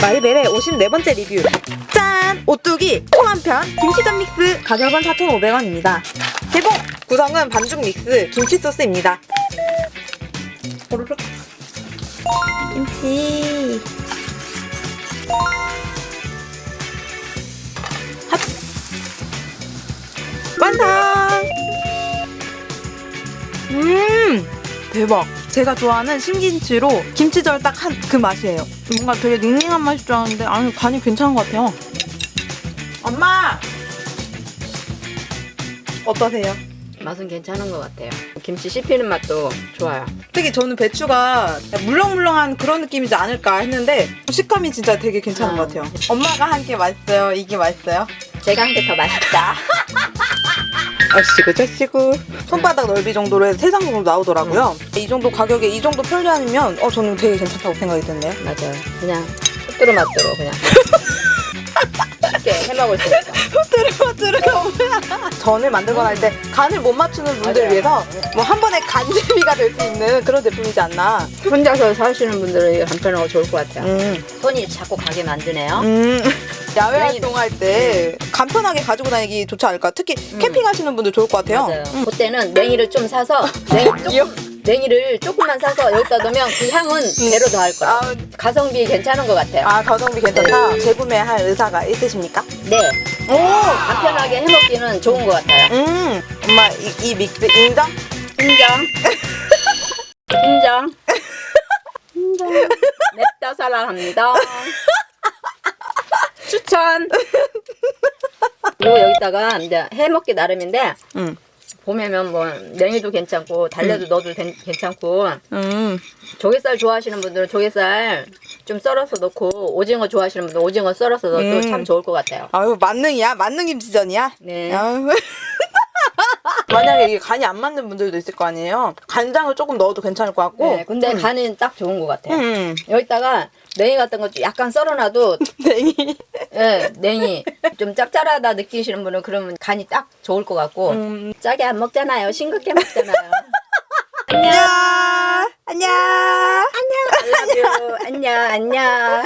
마리벨의 54번째 리뷰 짠! 오뚜기 콩 한편 김치전 믹스 가격은 4,500원입니다 개봉! 구성은 반죽 믹스 김치 소스입니다 오르륵 김치 핫! 완성! 음! 대박! 제가 좋아하는 신김치로 김치전 딱한 그 맛이에요. 뭔가 되게 닝닝한 맛일 줄 알았는데 아니 간이 괜찮은 것 같아요. 엄마! 어떠세요? 맛은 괜찮은 것 같아요. 김치 씹히는 맛도 좋아요. 특히 저는 배추가 물렁물렁한 그런 느낌이지 않을까 했는데 식감이 진짜 되게 괜찮은 아. 것 같아요. 엄마가 한 게 맛있어요. 이게 맛있어요. 제가 한 게 더 맛있다. 아시고 저시고 손바닥 넓이 정도로 해서 세 상품으로 나오더라고요. 이 정도 가격에 이 정도 편리함이면 어 저는 되게 괜찮다고 생각이 드네요. 맞아요. 그냥 뚜루 맛으로 그냥 쉽게 해먹을 수 있어. 들어가 뭐야? 전을 만들거나 할 때 간을 못 맞추는 분들 맞아요. 위해서 뭐 한 번에 간제비가 될 수 있는 그런 제품이지 않나. 혼자서 사시는 분들은 이게 간편하고 좋을 것 같아요. 음, 손이 자꾸 가게 만드네요. 음. 야외 네. 활동할 때 간편하게 가지고 다니기 좋지 않을까? 특히 캠핑하시는 분들 좋을 것 같아요. 맞아요. 그때는 냉이를 좀 사서 냉이 조금, 냉이를 조금만 사서 여기다 넣으면 그 향은 배로 더 할 거예요. 아, 가성비 괜찮은 것 같아요. 아 가성비 괜찮다. 재구매할 의사가 있으십니까? 네. 오, 간편하게 해먹기는 좋은 것 같아요. 음, 엄마 이, 이 믹스 인정? 인정. 인정. 인정. 맵다 사랑합니다. 추천. 그리고 여기다가 이제 해먹기 나름인데 음, 보면은 뭐 냉이도 괜찮고 달래도 넣어도 괜- 괜찮고 음. 조개살 좋아하시는 분들은 조개살 좀 썰어서 넣고 오징어 좋아하시는 분들 은 오징어 썰어서 넣어도 음. 참 좋을 것 같아요. 아유 만능이야? 만능 김치전이야? 네. 만약에 이게 간이 안 맞는 분들도 있을 거 아니에요. 간장을 조금 넣어도 괜찮을 것 같고. 네, 근데 간은 딱 좋은 것 같아요. 음. 여기다가 냉이 같은 거 약간 썰어놔도 냉이. 예, 냉이 좀 짭짤하다 느끼시는 분은 그러면 간이 딱 좋을 것 같고 음. 짜게 안 먹잖아요. 싱겁게 먹잖아요. 안녕. 안녕. Love you. 안녕 안녕.